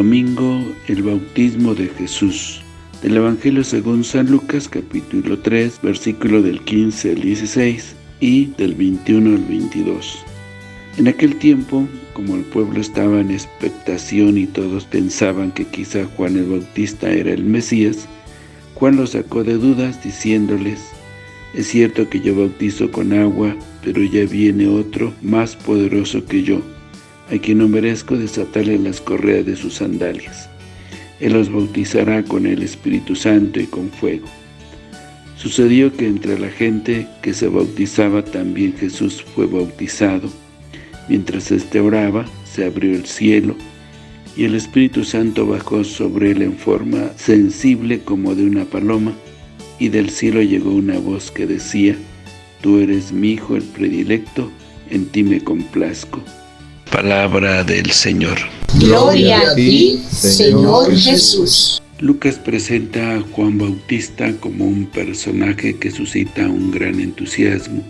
Domingo, el bautismo de Jesús. Del Evangelio según San Lucas, capítulo 3, versículo del 15 al 16 y del 21 al 22. En aquel tiempo, como el pueblo estaba en expectación y todos pensaban que quizá Juan el Bautista era el Mesías, Juan los sacó de dudas diciéndoles, es cierto que yo bautizo con agua, pero ya viene otro más poderoso que yo, a quien no merezco desatarle las correas de sus sandalias. Él los bautizará con el Espíritu Santo y con fuego. Sucedió que entre la gente que se bautizaba también Jesús fue bautizado. Mientras éste oraba, se abrió el cielo, y el Espíritu Santo bajó sobre él en forma sensible como de una paloma, y del cielo llegó una voz que decía, Tú eres mi Hijo el predilecto, en ti me complazco. Palabra del Señor. Gloria a ti, Señor Jesús. Lucas presenta a Juan Bautista como un personaje que suscita un gran entusiasmo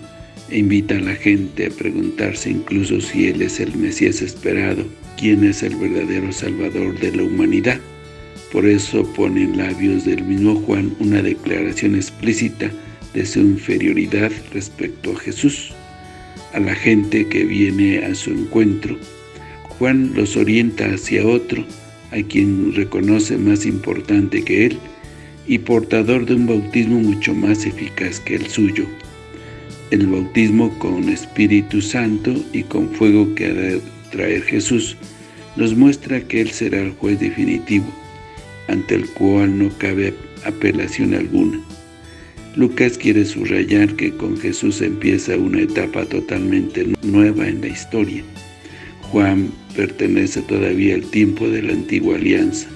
e invita a la gente a preguntarse incluso si él es el Mesías esperado, quién es el verdadero Salvador de la humanidad. Por eso pone en labios del mismo Juan una declaración explícita de su inferioridad respecto a Jesús a la gente que viene a su encuentro. Juan los orienta hacia otro, a quien reconoce más importante que él, y portador de un bautismo mucho más eficaz que el suyo. El bautismo con Espíritu Santo y con fuego que ha de traer Jesús, nos muestra que Él será el juez definitivo, ante el cual no cabe apelación alguna. Lucas quiere subrayar que con Jesús empieza una etapa totalmente nueva en la historia. Juan pertenece todavía al tiempo de la antigua alianza.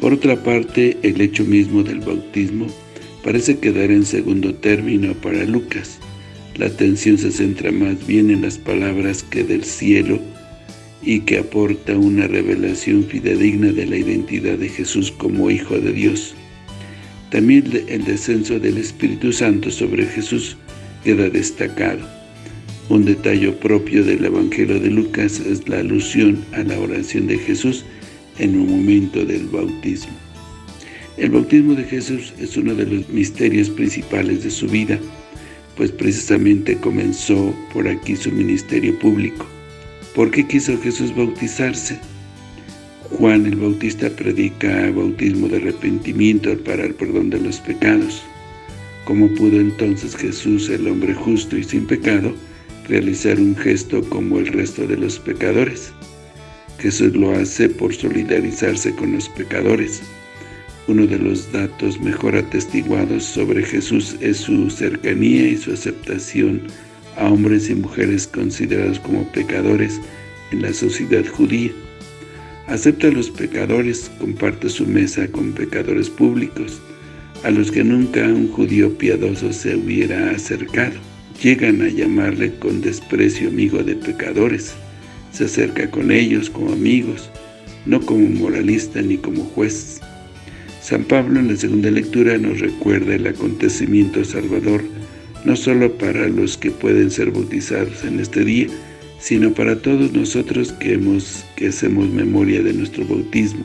Por otra parte, el hecho mismo del bautismo parece quedar en segundo término para Lucas. La atención se centra más bien en las palabras que del cielo y que aporta una revelación fidedigna de la identidad de Jesús como Hijo de Dios. También el descenso del Espíritu Santo sobre Jesús queda destacado. Un detalle propio del Evangelio de Lucas es la alusión a la oración de Jesús en un momento del bautismo. El bautismo de Jesús es uno de los misterios principales de su vida, pues precisamente comenzó por aquí su ministerio público. ¿Por qué quiso Jesús bautizarse? Juan el Bautista predica bautismo de arrepentimiento para el perdón de los pecados. ¿Cómo pudo entonces Jesús, el hombre justo y sin pecado, realizar un gesto como el resto de los pecadores? Jesús lo hace por solidarizarse con los pecadores. Uno de los datos mejor atestiguados sobre Jesús es su cercanía y su aceptación a hombres y mujeres considerados como pecadores en la sociedad judía. Acepta a los pecadores, comparte su mesa con pecadores públicos, a los que nunca un judío piadoso se hubiera acercado. Llegan a llamarle con desprecio amigo de pecadores. Se acerca con ellos como amigos, no como moralista ni como juez. San Pablo en la segunda lectura nos recuerda el acontecimiento salvador, no solo para los que pueden ser bautizados en este día, sino para todos nosotros que, hemos, que hacemos memoria de nuestro bautismo.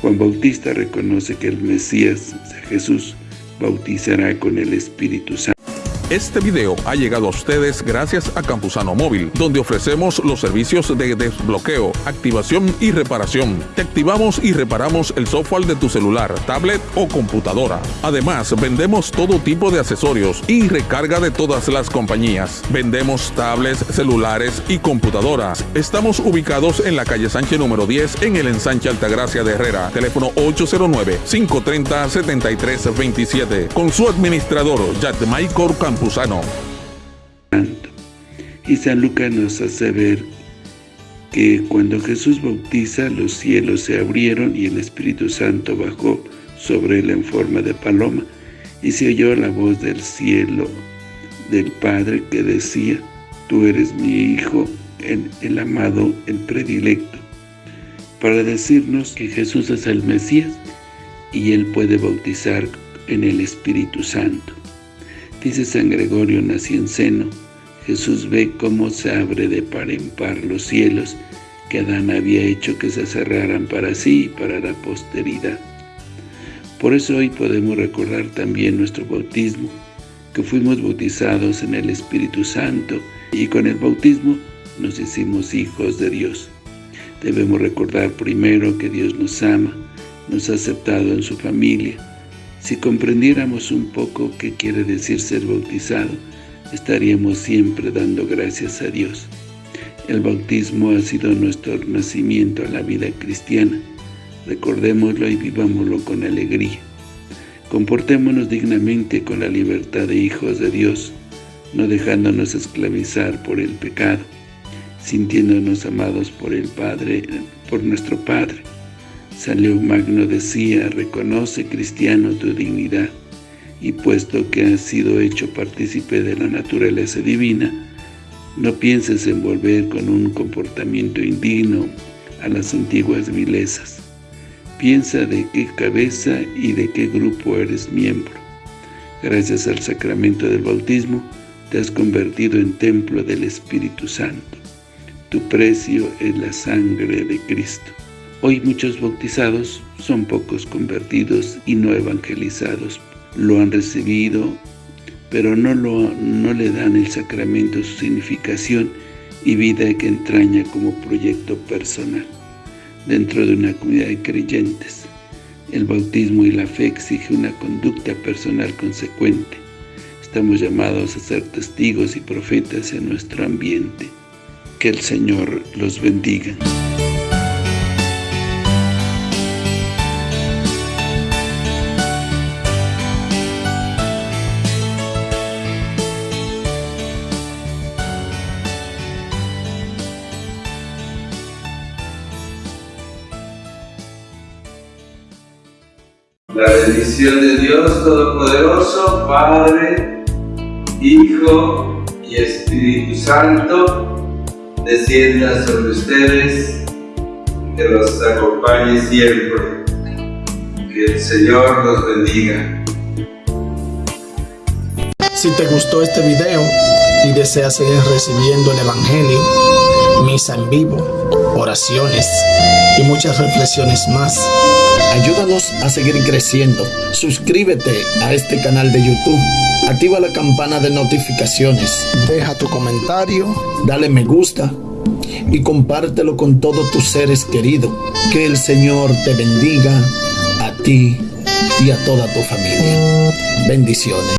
Juan Bautista reconoce que el Mesías, Jesús, bautizará con el Espíritu Santo. Este video ha llegado a ustedes gracias a Campusano Móvil, donde ofrecemos los servicios de desbloqueo, activación y reparación. Te activamos y reparamos el software de tu celular, tablet o computadora. Además, vendemos todo tipo de accesorios y recarga de todas las compañías. Vendemos tablets, celulares y computadoras. Estamos ubicados en la calle Sánchez número 10 en el ensanche Altagracia de Herrera. Teléfono 809-530-7327. Con su administrador, Maicor Y San Lucas nos hace ver que cuando Jesús bautiza, los cielos se abrieron y el Espíritu Santo bajó sobre él en forma de paloma, y se oyó la voz del cielo del Padre que decía, Tú eres mi Hijo, el amado, el predilecto, para decirnos que Jesús es el Mesías y Él puede bautizar en el Espíritu Santo. Dice San Gregorio Nacianceno, Jesús ve cómo se abre de par en par los cielos, que Adán había hecho que se cerraran para sí y para la posteridad. Por eso hoy podemos recordar también nuestro bautismo, que fuimos bautizados en el Espíritu Santo y con el bautismo nos hicimos hijos de Dios. Debemos recordar primero que Dios nos ama, nos ha aceptado en su familia. Si comprendiéramos un poco qué quiere decir ser bautizado, estaríamos siempre dando gracias a Dios. El bautismo ha sido nuestro nacimiento a la vida cristiana. Recordémoslo y vivámoslo con alegría. Comportémonos dignamente con la libertad de hijos de Dios, no dejándonos esclavizar por el pecado, sintiéndonos amados por el Padre, por nuestro Padre. San Magno decía, reconoce, cristiano, tu dignidad, y puesto que has sido hecho partícipe de la naturaleza divina, no pienses en volver con un comportamiento indigno a las antiguas vilezas. Piensa de qué cabeza y de qué grupo eres miembro. Gracias al sacramento del bautismo, te has convertido en templo del Espíritu Santo. Tu precio es la sangre de Cristo. Hoy muchos bautizados son pocos convertidos y no evangelizados. Lo han recibido pero no, lo, no le dan el sacramento su significación y vida que entraña como proyecto personal dentro de una comunidad de creyentes. El bautismo y la fe exige una conducta personal consecuente. Estamos llamados a ser testigos y profetas en nuestro ambiente. Que el Señor los bendiga. La bendición de Dios Todopoderoso, Padre, Hijo y Espíritu Santo, descienda sobre ustedes, que los acompañe siempre. Que el Señor los bendiga. Si te gustó este video y deseas seguir recibiendo el Evangelio, misa en vivo, oraciones y muchas reflexiones más, Ayúdanos a seguir creciendo. Suscríbete a este canal de YouTube. Activa la campana de notificaciones. Deja tu comentario. Dale me gusta. Y compártelo con todos tus seres queridos. Que el Señor te bendiga a ti y a toda tu familia. Bendiciones.